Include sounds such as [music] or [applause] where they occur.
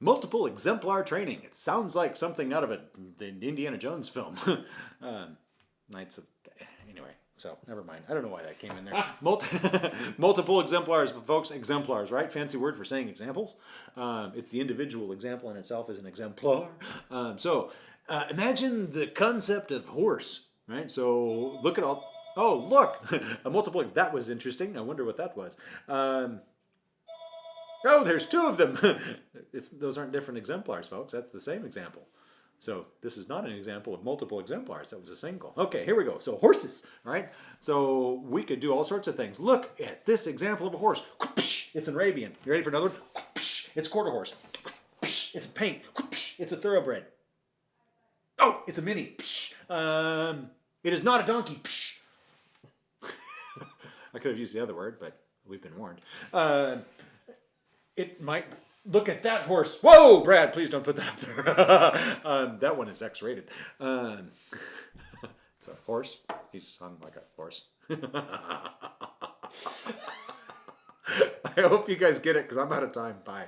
multiple exemplar training. It sounds like something out of a, the Indiana Jones film. [laughs] um, Knights of, anyway, so never mind. I don't know why that came in there. Multi, [laughs] multiple exemplars, but folks, exemplars, right? Fancy word for saying examples. Um, it's the individual example in itself is an exemplar. Um, so uh, imagine the concept of horse, right? So look at all, oh, look, [laughs] a multiple, that was interesting. I wonder what that was. Um, Oh, there's two of them. It's, those aren't different exemplars, folks. That's the same example. So this is not an example of multiple exemplars. That was a single. Okay, here we go. So horses, right? So we could do all sorts of things. Look at this example of a horse. [laughs] It's an Arabian. You ready for another one? [laughs] It's quarter horse. [laughs] It's a paint. It's a thoroughbred. Oh, it's a mini. Um, it is not a donkey. I could have used the other word, but we've been warned. Uh, it might look at that horse. Whoa, Brad, please don't put that up there. [laughs] um, that one is X-rated. Um, [laughs] it's a horse. He's on like a horse. [laughs] I hope you guys get it because I'm out of time. Bye.